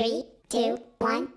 Three, two, one,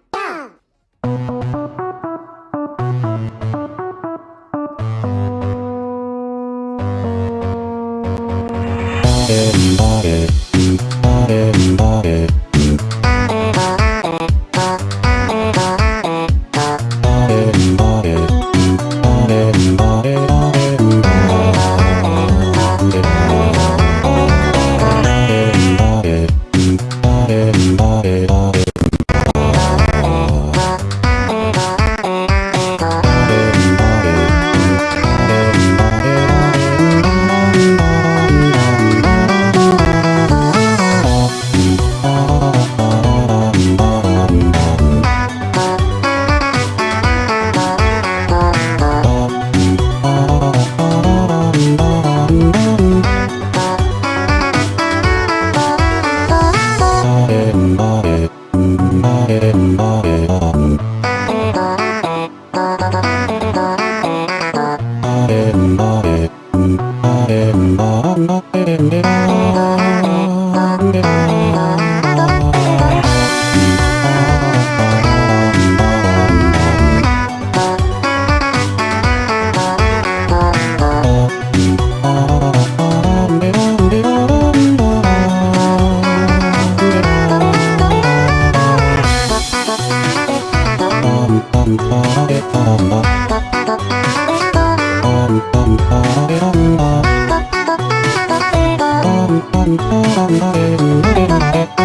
go! Three, two, one,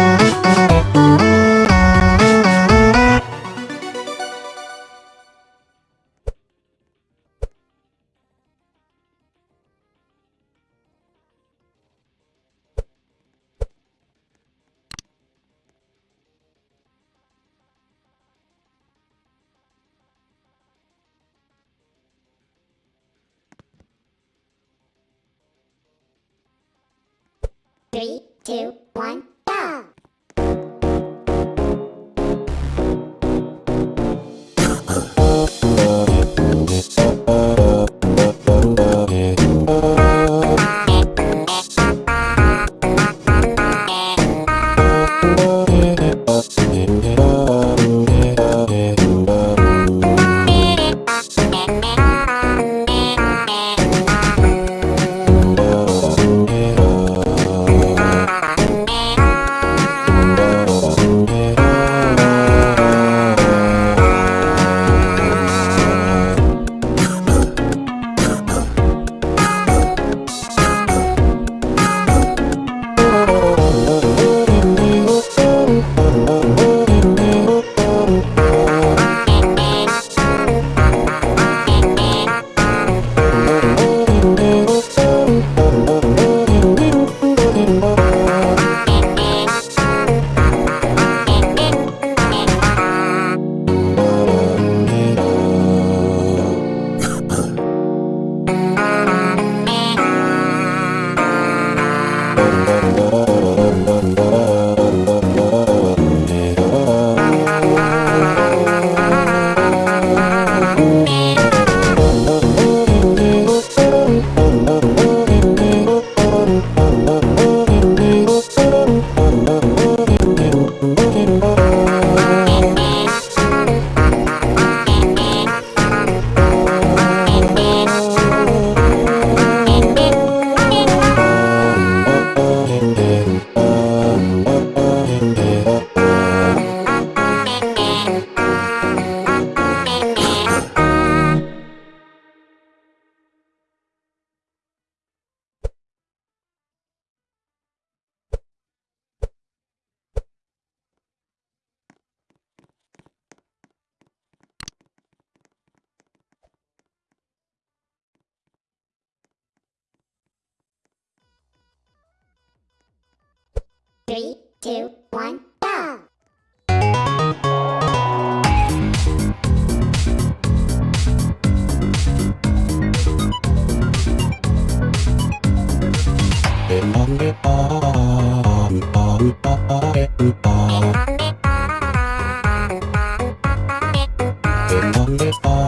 go! Thank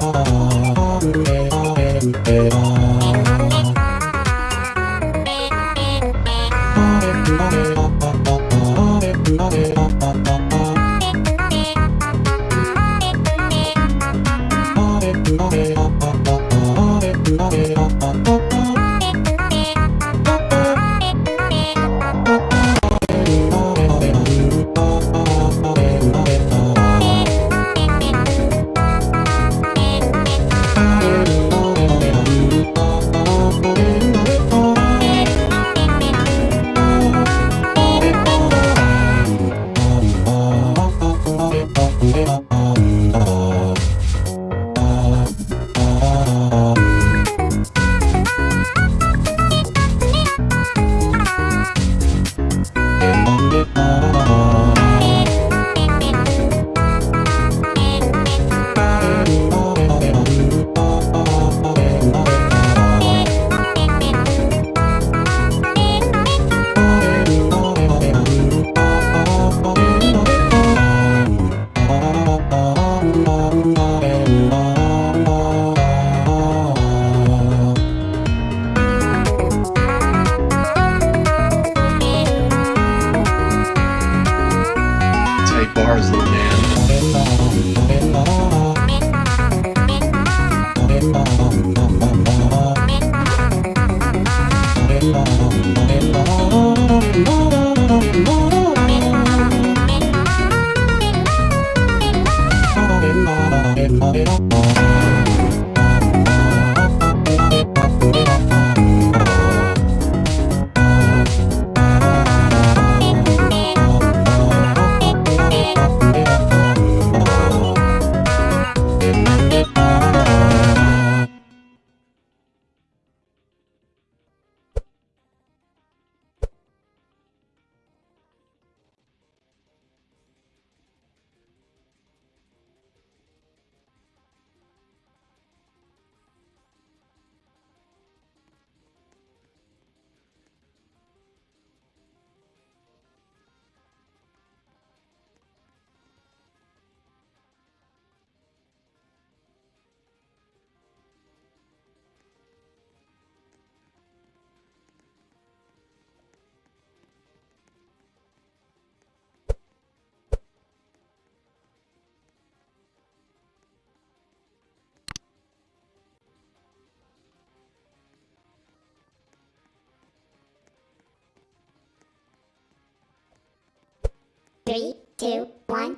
Three, two, one,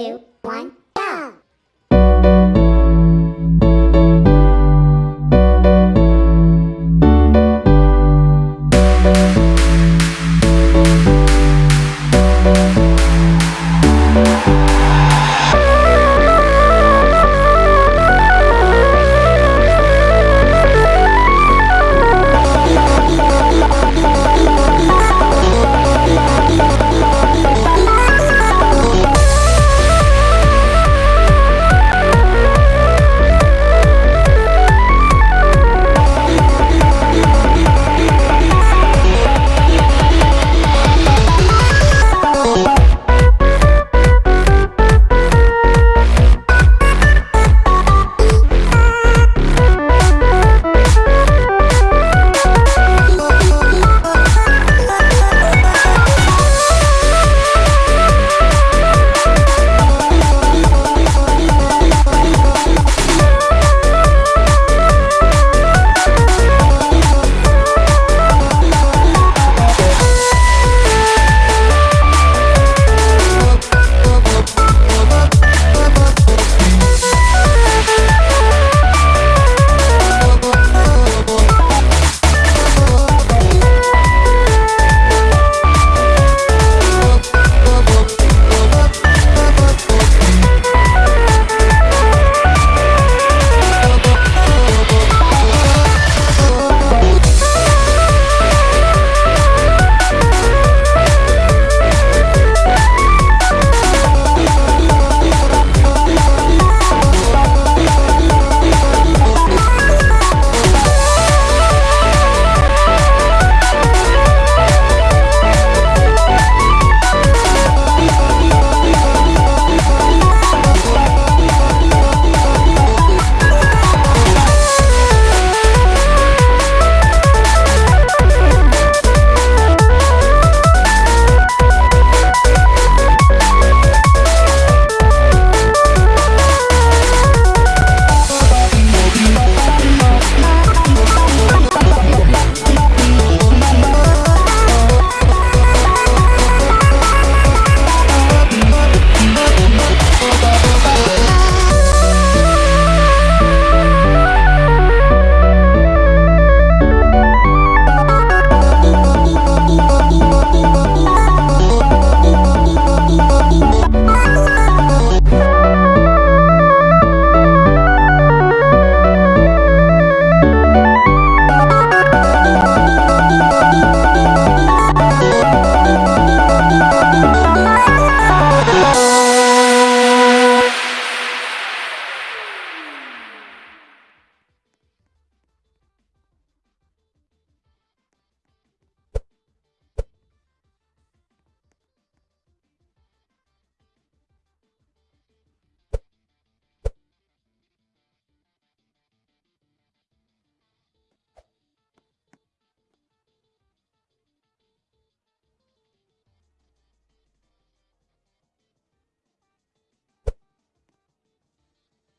two,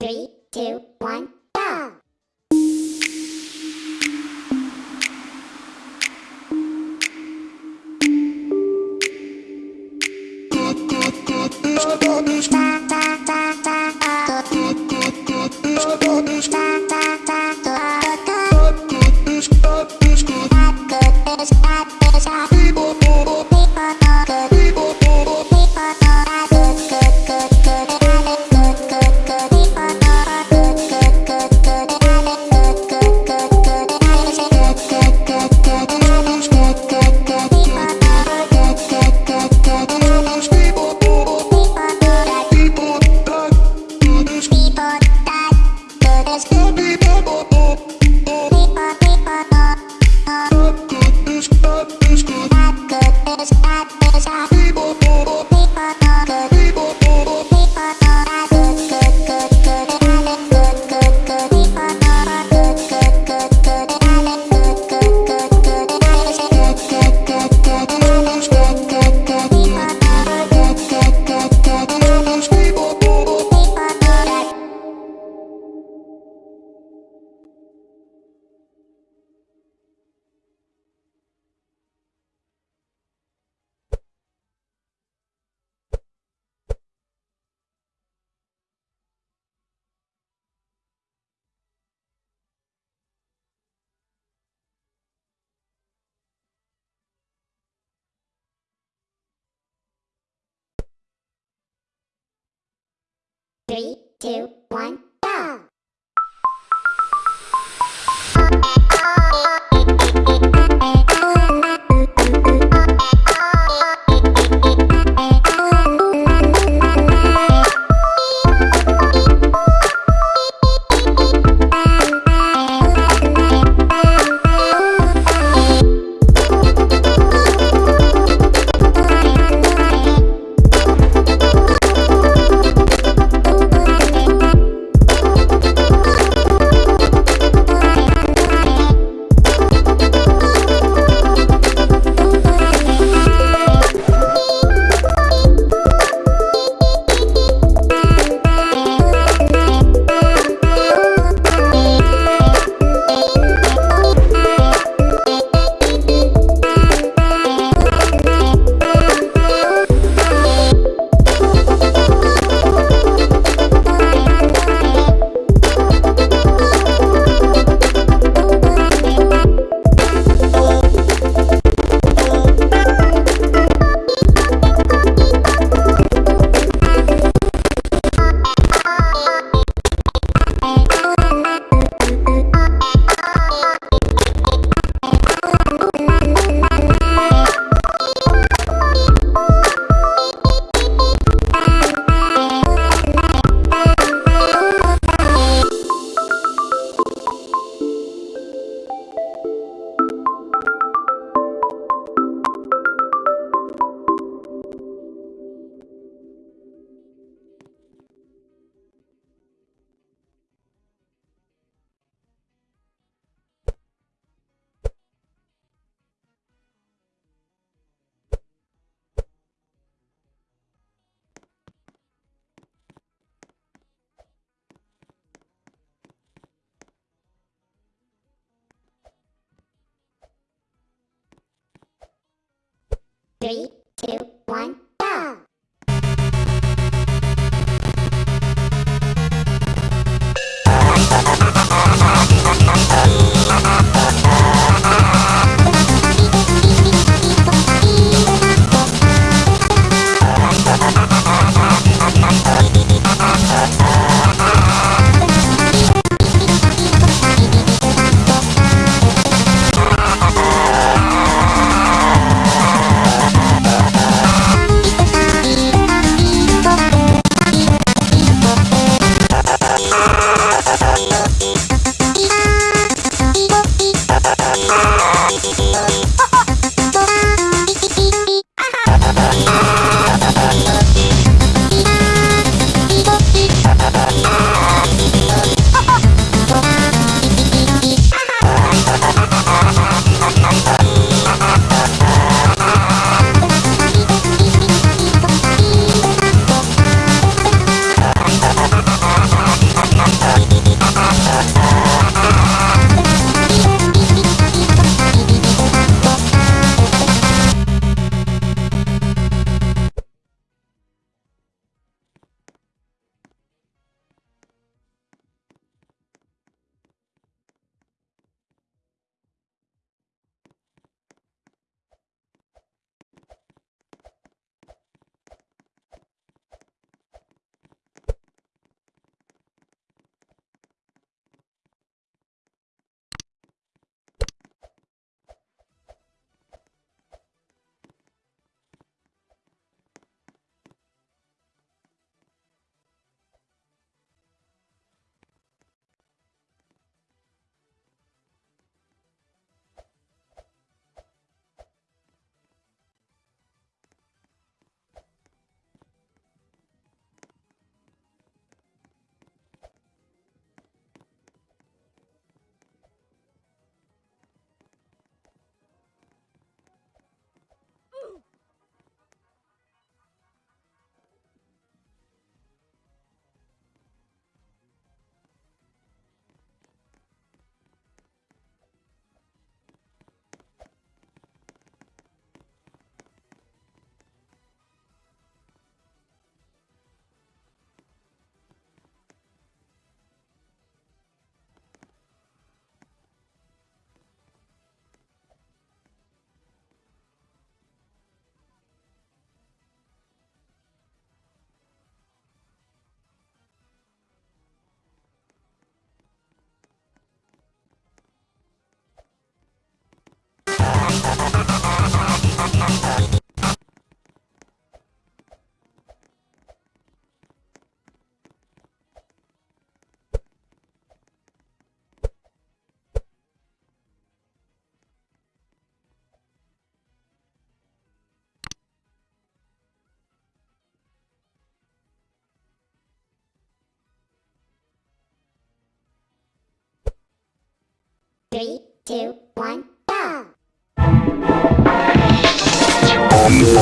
Three, two, one, Three, two, one, Three,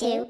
two,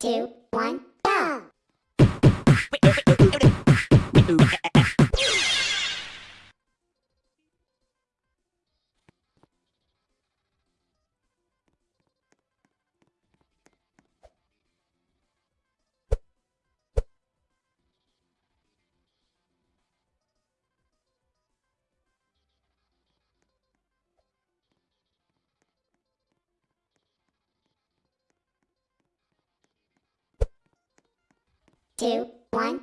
two, one, go! Two, one,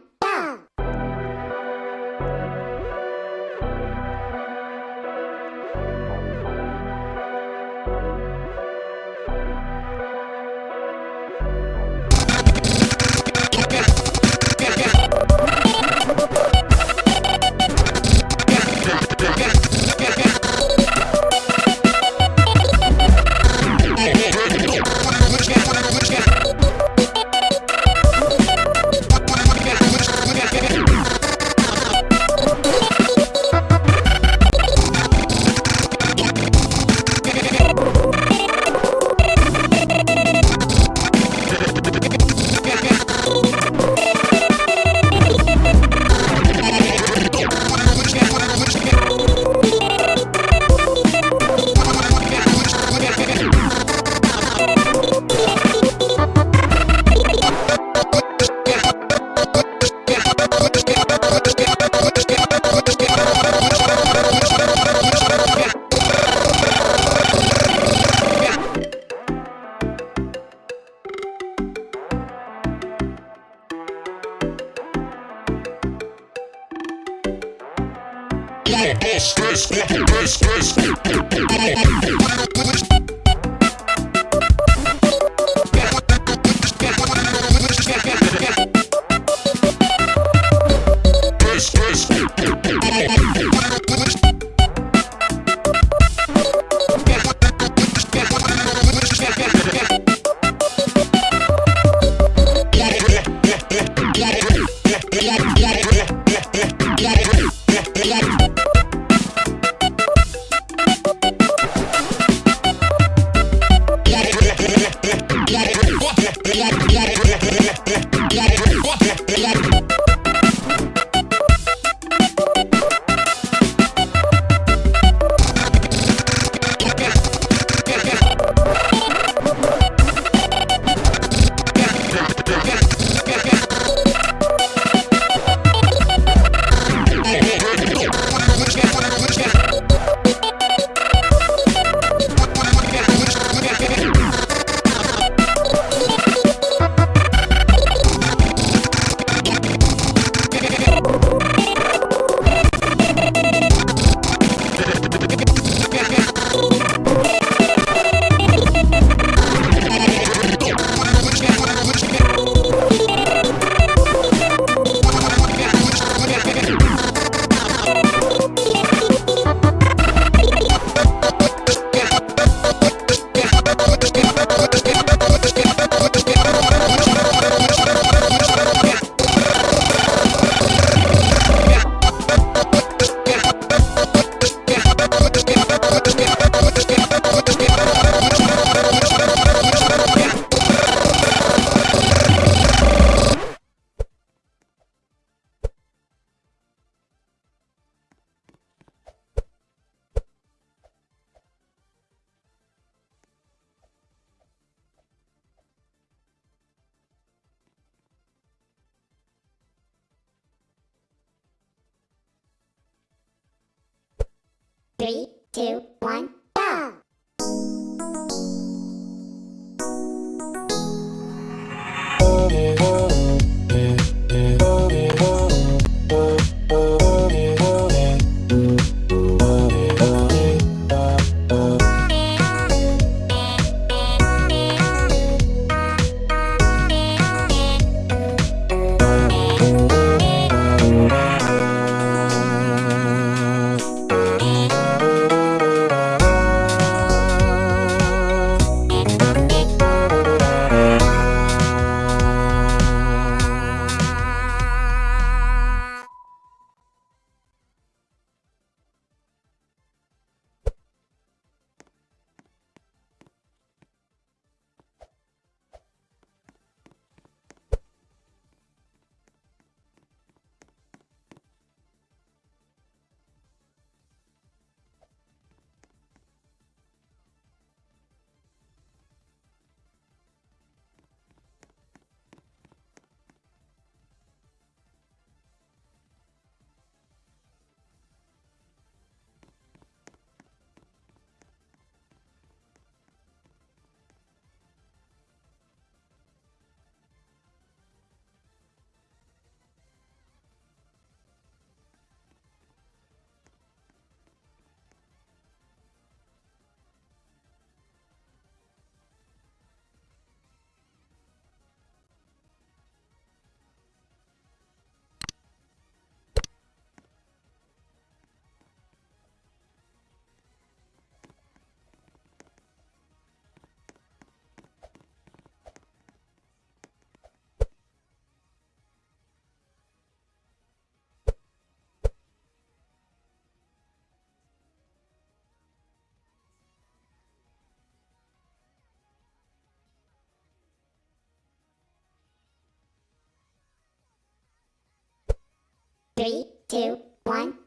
Three, two, one.